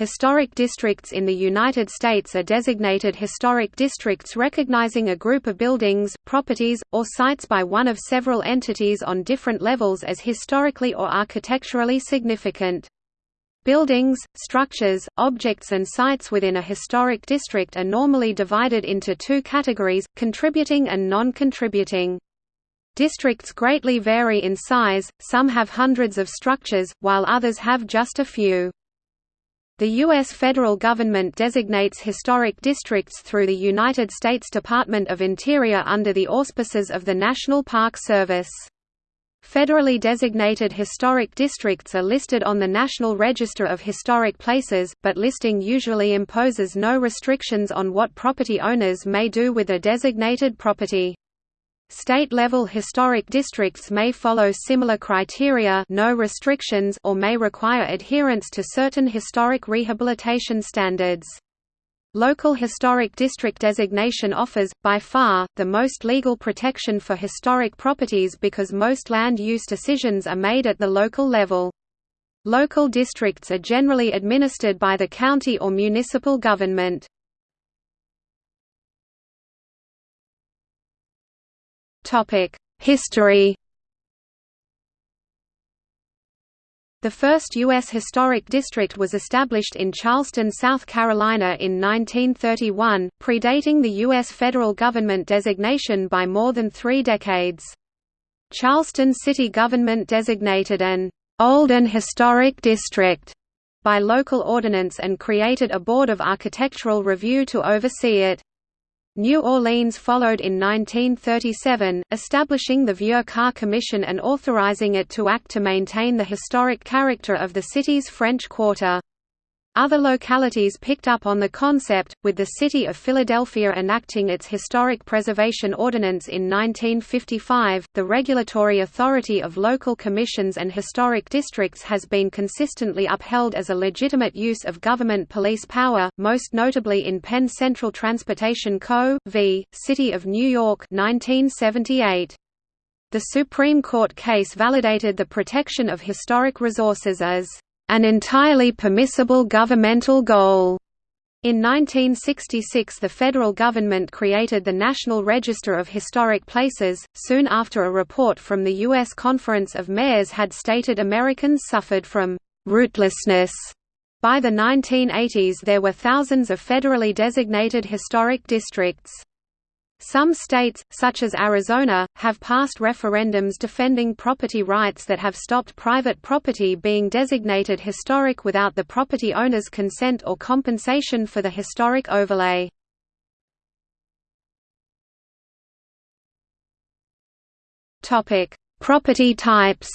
Historic districts in the United States are designated historic districts recognizing a group of buildings, properties, or sites by one of several entities on different levels as historically or architecturally significant. Buildings, structures, objects and sites within a historic district are normally divided into two categories, contributing and non-contributing. Districts greatly vary in size, some have hundreds of structures, while others have just a few. The U.S. federal government designates historic districts through the United States Department of Interior under the auspices of the National Park Service. Federally designated historic districts are listed on the National Register of Historic Places, but listing usually imposes no restrictions on what property owners may do with a designated property. State-level historic districts may follow similar criteria no restrictions or may require adherence to certain historic rehabilitation standards. Local historic district designation offers, by far, the most legal protection for historic properties because most land use decisions are made at the local level. Local districts are generally administered by the county or municipal government. History The first U.S. Historic District was established in Charleston, South Carolina in 1931, predating the U.S. federal government designation by more than three decades. Charleston city government designated an «old and historic district» by local ordinance and created a Board of Architectural Review to oversee it. New Orleans followed in 1937, establishing the Vieux Carré Commission and authorizing it to act to maintain the historic character of the city's French Quarter. Other localities picked up on the concept, with the City of Philadelphia enacting its Historic Preservation Ordinance in 1955. The regulatory authority of local commissions and historic districts has been consistently upheld as a legitimate use of government police power, most notably in Penn Central Transportation Co. v. City of New York 1978. The Supreme Court case validated the protection of historic resources as an entirely permissible governmental goal. In 1966 the federal government created the National Register of Historic Places, soon after a report from the U.S. Conference of Mayors had stated Americans suffered from «rootlessness». By the 1980s there were thousands of federally designated historic districts. Some states, such as Arizona, have passed referendums defending property rights that have stopped private property being designated historic without the property owner's consent or compensation for the historic overlay. property types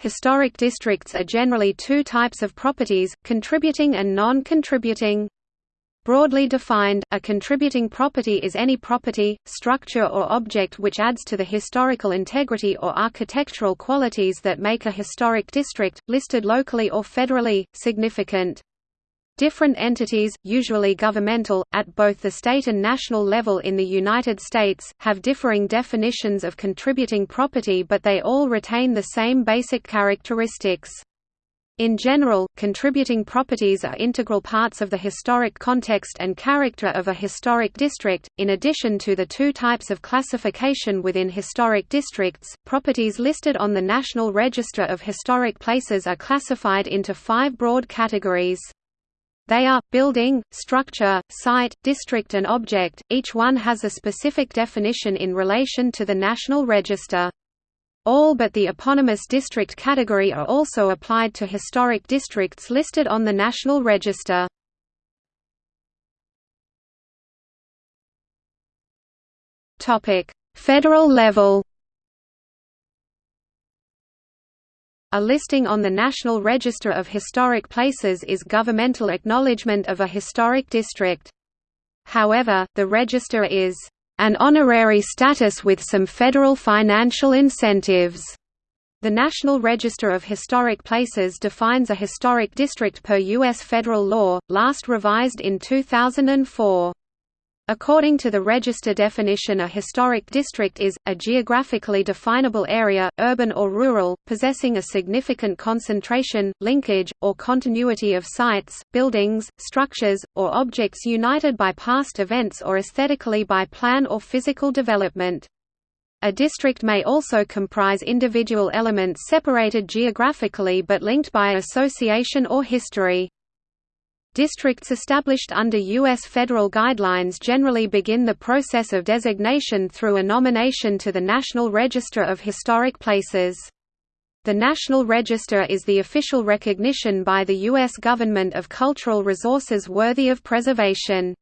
Historic districts are generally two types of properties, contributing and non-contributing. Broadly defined, a contributing property is any property, structure or object which adds to the historical integrity or architectural qualities that make a historic district, listed locally or federally, significant. Different entities, usually governmental, at both the state and national level in the United States, have differing definitions of contributing property but they all retain the same basic characteristics. In general, contributing properties are integral parts of the historic context and character of a historic district. In addition to the two types of classification within historic districts, properties listed on the National Register of Historic Places are classified into five broad categories. They are, building, structure, site, district and object, each one has a specific definition in relation to the National Register. All but the eponymous district category are also applied to historic districts listed on the National Register. Federal level A listing on the National Register of Historic Places is governmental acknowledgement of a historic district. However, the register is an honorary status with some federal financial incentives. The National Register of Historic Places defines a historic district per U.S. federal law, last revised in 2004. According to the register definition a historic district is, a geographically definable area, urban or rural, possessing a significant concentration, linkage, or continuity of sites, buildings, structures, or objects united by past events or aesthetically by plan or physical development. A district may also comprise individual elements separated geographically but linked by association or history. Districts established under U.S. federal guidelines generally begin the process of designation through a nomination to the National Register of Historic Places. The National Register is the official recognition by the U.S. government of cultural resources worthy of preservation.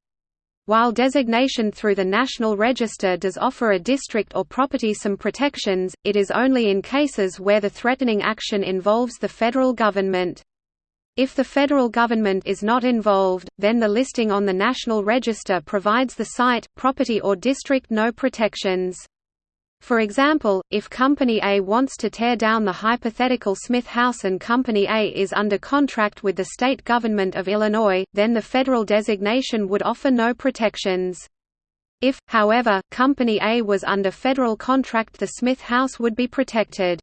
While designation through the National Register does offer a district or property some protections, it is only in cases where the threatening action involves the federal government. If the federal government is not involved, then the listing on the National Register provides the site, property or district no protections. For example, if Company A wants to tear down the hypothetical Smith House and Company A is under contract with the state government of Illinois, then the federal designation would offer no protections. If, however, Company A was under federal contract the Smith House would be protected.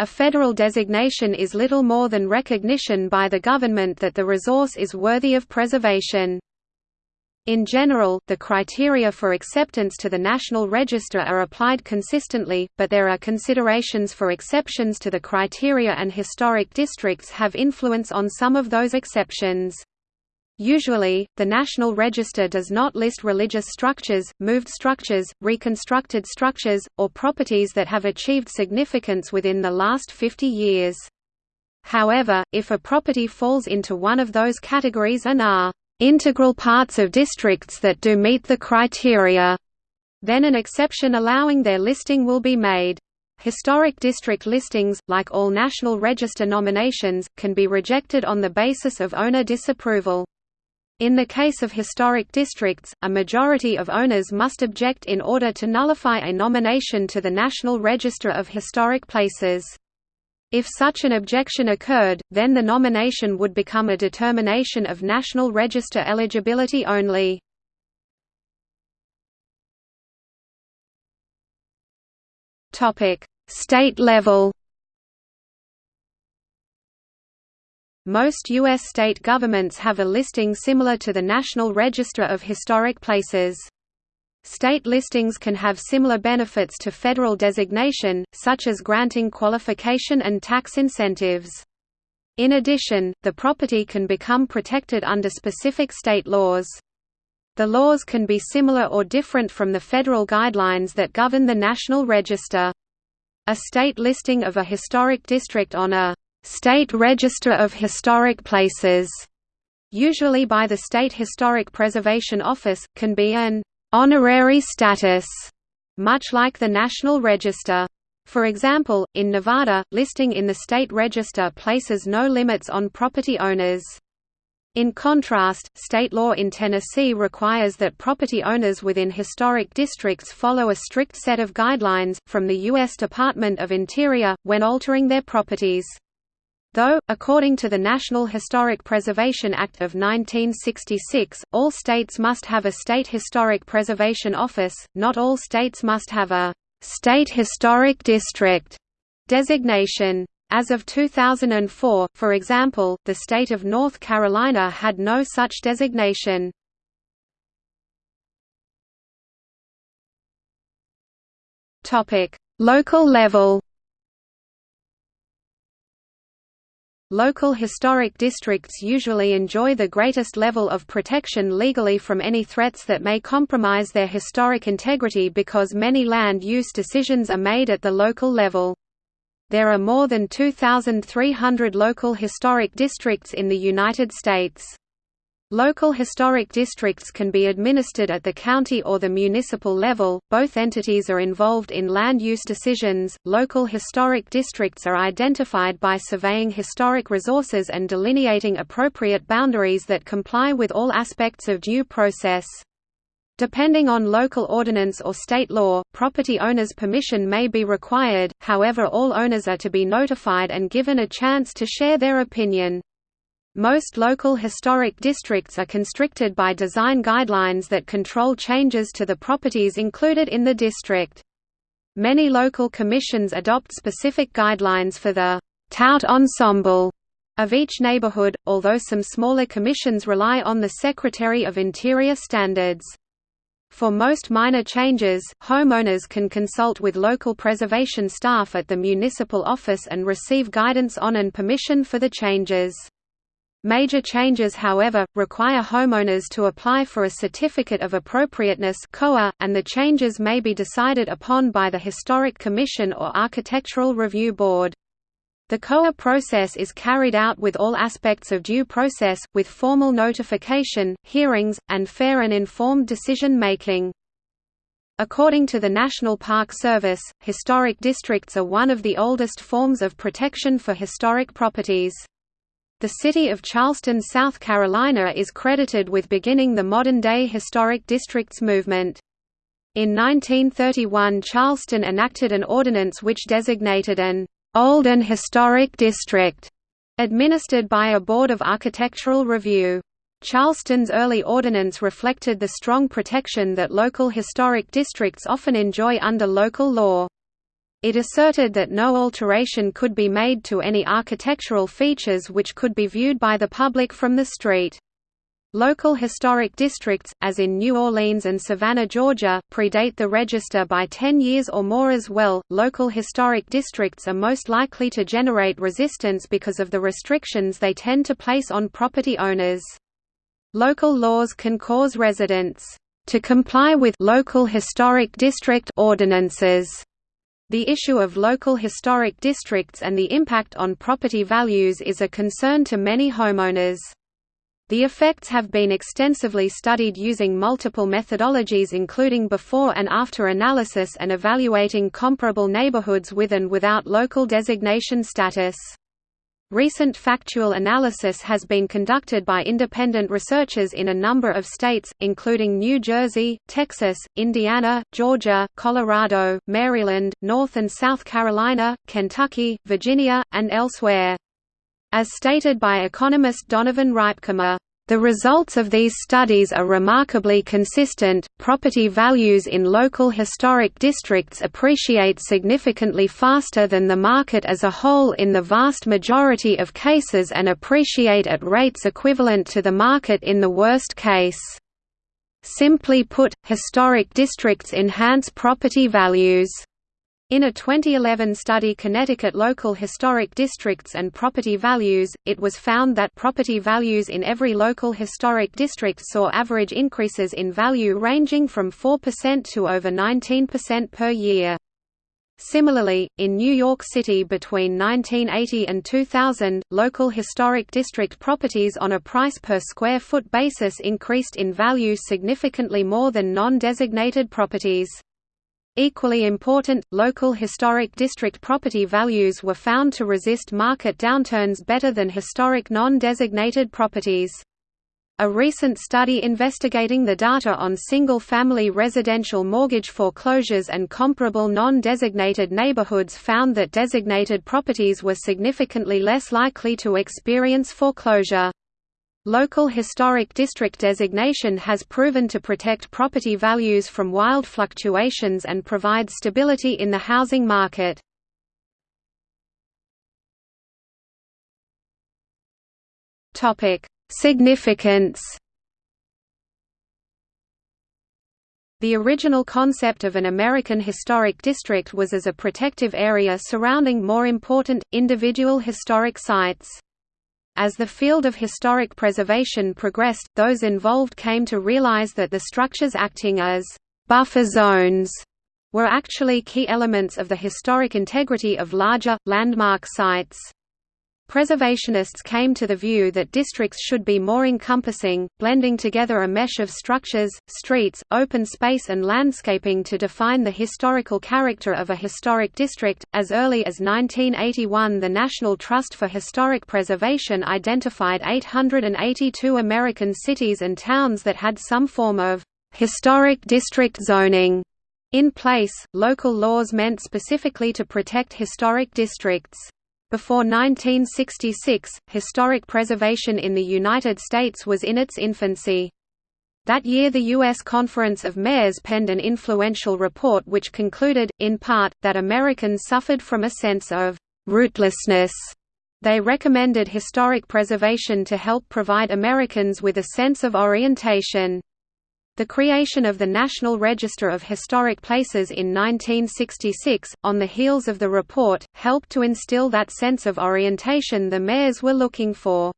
A federal designation is little more than recognition by the government that the resource is worthy of preservation. In general, the criteria for acceptance to the National Register are applied consistently, but there are considerations for exceptions to the criteria and historic districts have influence on some of those exceptions. Usually, the National Register does not list religious structures, moved structures, reconstructed structures, or properties that have achieved significance within the last 50 years. However, if a property falls into one of those categories and are integral parts of districts that do meet the criteria, then an exception allowing their listing will be made. Historic district listings, like all National Register nominations, can be rejected on the basis of owner disapproval. In the case of historic districts, a majority of owners must object in order to nullify a nomination to the National Register of Historic Places. If such an objection occurred, then the nomination would become a determination of National Register eligibility only. State level Most U.S. state governments have a listing similar to the National Register of Historic Places. State listings can have similar benefits to federal designation, such as granting qualification and tax incentives. In addition, the property can become protected under specific state laws. The laws can be similar or different from the federal guidelines that govern the National Register. A state listing of a historic district on a State Register of Historic Places, usually by the State Historic Preservation Office, can be an honorary status, much like the National Register. For example, in Nevada, listing in the state register places no limits on property owners. In contrast, state law in Tennessee requires that property owners within historic districts follow a strict set of guidelines, from the U.S. Department of Interior, when altering their properties. Though, according to the National Historic Preservation Act of 1966, all states must have a State Historic Preservation Office, not all states must have a «State Historic District» designation. As of 2004, for example, the state of North Carolina had no such designation. Local level Local historic districts usually enjoy the greatest level of protection legally from any threats that may compromise their historic integrity because many land use decisions are made at the local level. There are more than 2,300 local historic districts in the United States. Local historic districts can be administered at the county or the municipal level. Both entities are involved in land use decisions. Local historic districts are identified by surveying historic resources and delineating appropriate boundaries that comply with all aspects of due process. Depending on local ordinance or state law, property owners' permission may be required, however all owners are to be notified and given a chance to share their opinion. Most local historic districts are constricted by design guidelines that control changes to the properties included in the district. Many local commissions adopt specific guidelines for the tout ensemble of each neighborhood, although some smaller commissions rely on the Secretary of Interior standards. For most minor changes, homeowners can consult with local preservation staff at the municipal office and receive guidance on and permission for the changes. Major changes however, require homeowners to apply for a Certificate of Appropriateness and the changes may be decided upon by the Historic Commission or Architectural Review Board. The COA process is carried out with all aspects of due process, with formal notification, hearings, and fair and informed decision-making. According to the National Park Service, historic districts are one of the oldest forms of protection for historic properties. The city of Charleston, South Carolina is credited with beginning the modern-day historic districts movement. In 1931 Charleston enacted an ordinance which designated an Old and Historic District, administered by a Board of Architectural Review. Charleston's early ordinance reflected the strong protection that local historic districts often enjoy under local law. It asserted that no alteration could be made to any architectural features which could be viewed by the public from the street. Local historic districts, as in New Orleans and Savannah, Georgia, predate the register by 10 years or more as well. Local historic districts are most likely to generate resistance because of the restrictions they tend to place on property owners. Local laws can cause residents to comply with local historic district ordinances. The issue of local historic districts and the impact on property values is a concern to many homeowners. The effects have been extensively studied using multiple methodologies including before and after analysis and evaluating comparable neighborhoods with and without local designation status. Recent factual analysis has been conducted by independent researchers in a number of states, including New Jersey, Texas, Indiana, Georgia, Colorado, Maryland, North and South Carolina, Kentucky, Virginia, and elsewhere. As stated by economist Donovan Rypkema, the results of these studies are remarkably consistent. Property values in local historic districts appreciate significantly faster than the market as a whole in the vast majority of cases and appreciate at rates equivalent to the market in the worst case. Simply put, historic districts enhance property values. In a 2011 study Connecticut Local Historic Districts and Property Values, it was found that property values in every local historic district saw average increases in value ranging from 4% to over 19% per year. Similarly, in New York City between 1980 and 2000, local historic district properties on a price per square foot basis increased in value significantly more than non-designated properties. Equally important, local historic district property values were found to resist market downturns better than historic non-designated properties. A recent study investigating the data on single-family residential mortgage foreclosures and comparable non-designated neighborhoods found that designated properties were significantly less likely to experience foreclosure. Local historic district designation has proven to protect property values from wild fluctuations and provide stability in the housing market. Significance The original concept of an American historic district was as a protective area surrounding more important, individual historic sites. As the field of historic preservation progressed, those involved came to realize that the structures acting as buffer zones were actually key elements of the historic integrity of larger, landmark sites. Preservationists came to the view that districts should be more encompassing, blending together a mesh of structures, streets, open space, and landscaping to define the historical character of a historic district. As early as 1981, the National Trust for Historic Preservation identified 882 American cities and towns that had some form of historic district zoning in place. Local laws meant specifically to protect historic districts. Before 1966, historic preservation in the United States was in its infancy. That year the U.S. Conference of Mayors penned an influential report which concluded, in part, that Americans suffered from a sense of «rootlessness». They recommended historic preservation to help provide Americans with a sense of orientation. The creation of the National Register of Historic Places in 1966, on the heels of the report, helped to instill that sense of orientation the mayors were looking for.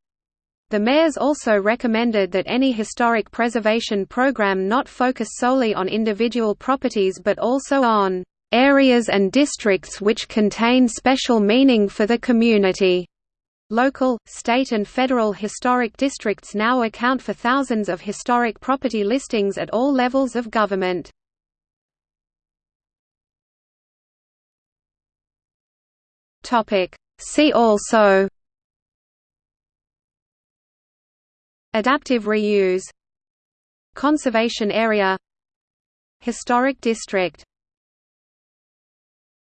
The mayors also recommended that any historic preservation program not focus solely on individual properties but also on areas and districts which contain special meaning for the community. Local, state and federal historic districts now account for thousands of historic property listings at all levels of government. See also Adaptive reuse Conservation area Historic district